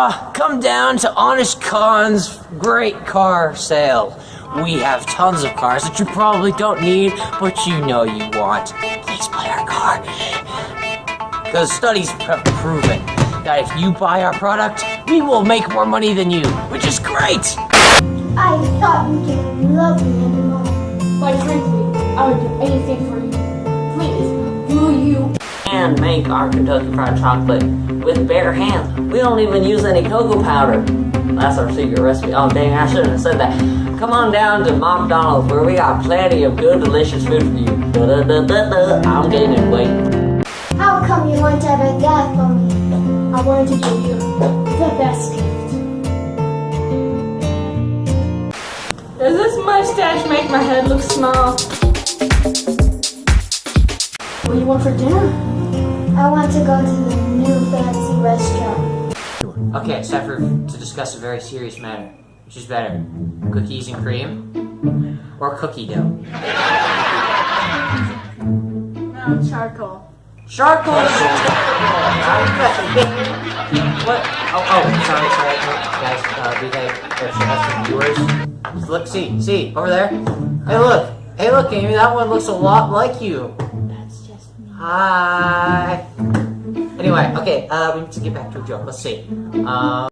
Ah, come down to Honest Khan's great car sale. We have tons of cars that you probably don't need, but you know you want. Please buy our car. Because studies have proven that if you buy our product, we will make more money than you, which is great. I thought you didn't love me anymore. But frankly, I would do anything for you. Please, will you? and make our Kentucky Fried Chocolate with bare hands. We don't even use any cocoa powder. That's our secret recipe. Oh dang, I shouldn't have said that. Come on down to McDonald's where we got plenty of good, delicious food for you. Da da da da da. I'm gaining weight. How come you weren't ever there for me? I wanted to give you the best gift. Does this mustache make my head look small? What do you want for dinner? I want to go to the new fancy restaurant. Okay, it's time for, to discuss a very serious matter. Which is better, cookies and cream or cookie dough? No, charcoal. Charcoal. what? Oh, oh, sorry, sorry, guys. Uh, we have, have some viewers. Look, see, see, over there. Hey, look. Hey, look, Amy. That one looks a lot like you. Hi. Anyway, okay. Uh, we need to get back to joke. Let's see. Um.